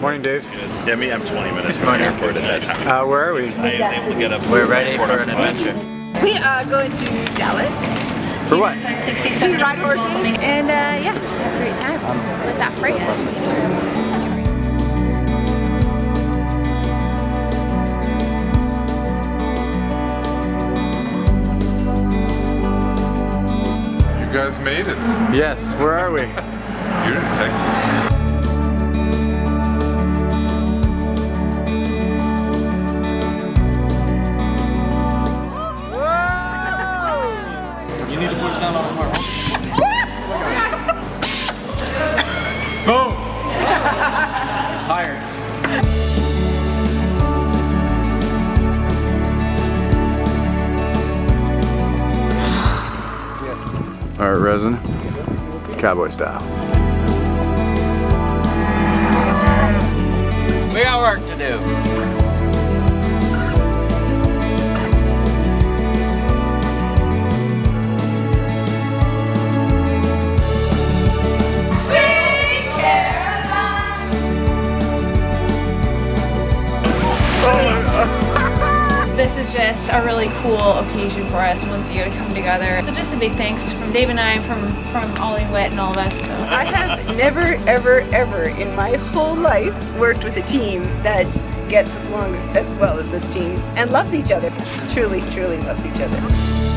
Morning, Dave. Yeah, me, I'm 20 minutes from the airport at that time. Uh, where are we? I was able to get up. We're ready for an adventure. We are going to Dallas For what? to ride horses and uh, yeah, just have a great time with that freight. You guys made it. Yes, where are we? You're in Texas. Boom! Higher. All right, resin. Cowboy style. We got work to do. This is just a really cool occasion for us once a year to come together. So just a big thanks from Dave and I, from from Ollie Witt and all of us. So. I have never, ever, ever in my whole life worked with a team that gets as long as well as this team and loves each other. Truly, truly loves each other.